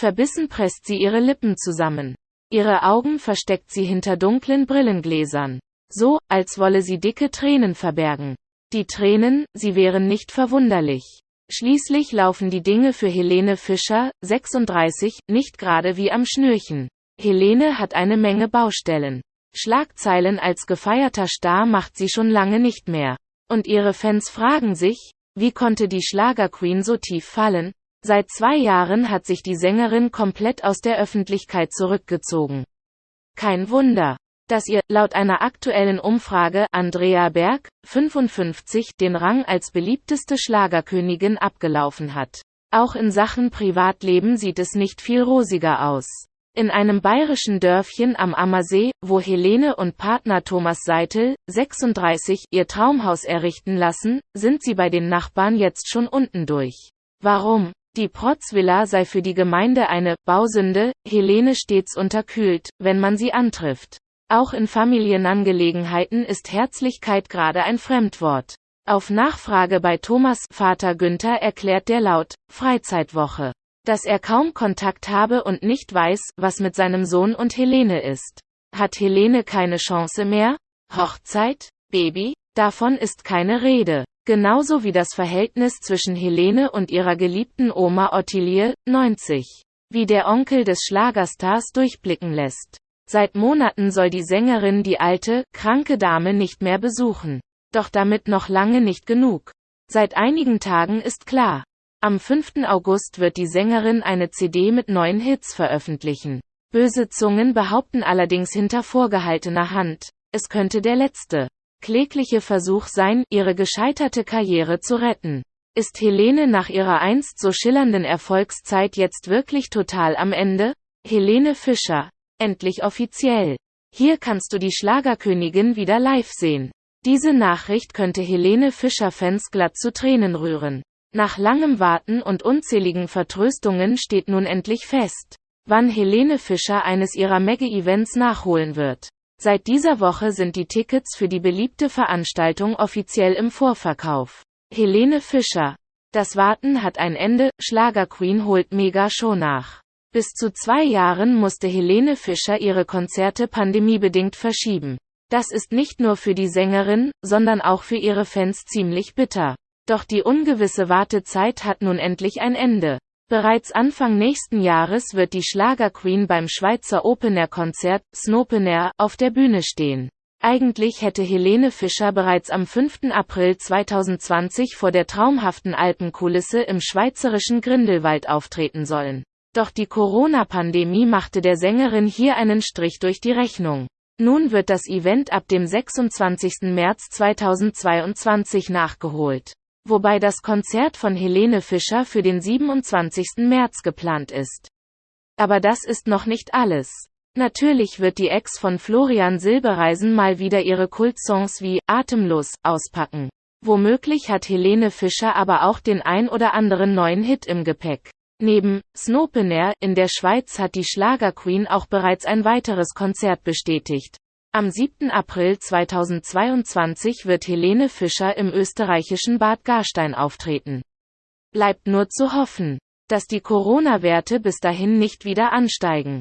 Verbissen presst sie ihre Lippen zusammen. Ihre Augen versteckt sie hinter dunklen Brillengläsern. So, als wolle sie dicke Tränen verbergen. Die Tränen, sie wären nicht verwunderlich. Schließlich laufen die Dinge für Helene Fischer, 36, nicht gerade wie am Schnürchen. Helene hat eine Menge Baustellen. Schlagzeilen als gefeierter Star macht sie schon lange nicht mehr. Und ihre Fans fragen sich, wie konnte die Schlagerqueen so tief fallen? Seit zwei Jahren hat sich die Sängerin komplett aus der Öffentlichkeit zurückgezogen. Kein Wunder, dass ihr, laut einer aktuellen Umfrage, Andrea Berg, 55, den Rang als beliebteste Schlagerkönigin abgelaufen hat. Auch in Sachen Privatleben sieht es nicht viel rosiger aus. In einem bayerischen Dörfchen am Ammersee, wo Helene und Partner Thomas Seitel, 36, ihr Traumhaus errichten lassen, sind sie bei den Nachbarn jetzt schon unten durch. Warum? Die Protzvilla sei für die Gemeinde eine Bausünde, Helene stets unterkühlt, wenn man sie antrifft. Auch in Familienangelegenheiten ist Herzlichkeit gerade ein Fremdwort. Auf Nachfrage bei Thomas Vater Günther erklärt der laut Freizeitwoche, dass er kaum Kontakt habe und nicht weiß, was mit seinem Sohn und Helene ist. Hat Helene keine Chance mehr? Hochzeit? Baby? Davon ist keine Rede genauso wie das Verhältnis zwischen Helene und ihrer geliebten Oma Ottilie, 90, wie der Onkel des Schlagerstars durchblicken lässt. Seit Monaten soll die Sängerin die alte, kranke Dame nicht mehr besuchen. Doch damit noch lange nicht genug. Seit einigen Tagen ist klar, am 5. August wird die Sängerin eine CD mit neuen Hits veröffentlichen. Böse Zungen behaupten allerdings hinter vorgehaltener Hand, es könnte der letzte klägliche Versuch sein, ihre gescheiterte Karriere zu retten. Ist Helene nach ihrer einst so schillernden Erfolgszeit jetzt wirklich total am Ende? Helene Fischer. Endlich offiziell. Hier kannst du die Schlagerkönigin wieder live sehen. Diese Nachricht könnte Helene Fischer-Fans glatt zu Tränen rühren. Nach langem Warten und unzähligen Vertröstungen steht nun endlich fest, wann Helene Fischer eines ihrer Mega-Events nachholen wird. Seit dieser Woche sind die Tickets für die beliebte Veranstaltung offiziell im Vorverkauf. Helene Fischer. Das Warten hat ein Ende, Schlagerqueen holt Mega-Show nach. Bis zu zwei Jahren musste Helene Fischer ihre Konzerte pandemiebedingt verschieben. Das ist nicht nur für die Sängerin, sondern auch für ihre Fans ziemlich bitter. Doch die ungewisse Wartezeit hat nun endlich ein Ende. Bereits Anfang nächsten Jahres wird die Schlagerqueen beim Schweizer Open-Air-Konzert, Snopenair, auf der Bühne stehen. Eigentlich hätte Helene Fischer bereits am 5. April 2020 vor der traumhaften Alpenkulisse im schweizerischen Grindelwald auftreten sollen. Doch die Corona-Pandemie machte der Sängerin hier einen Strich durch die Rechnung. Nun wird das Event ab dem 26. März 2022 nachgeholt wobei das Konzert von Helene Fischer für den 27. März geplant ist. Aber das ist noch nicht alles. Natürlich wird die Ex von Florian Silbereisen mal wieder ihre Kultsongs wie Atemlos auspacken. Womöglich hat Helene Fischer aber auch den ein oder anderen neuen Hit im Gepäck. Neben Snopener in der Schweiz hat die Schlagerqueen auch bereits ein weiteres Konzert bestätigt. Am 7. April 2022 wird Helene Fischer im österreichischen Bad Gastein auftreten. Bleibt nur zu hoffen, dass die Corona-Werte bis dahin nicht wieder ansteigen.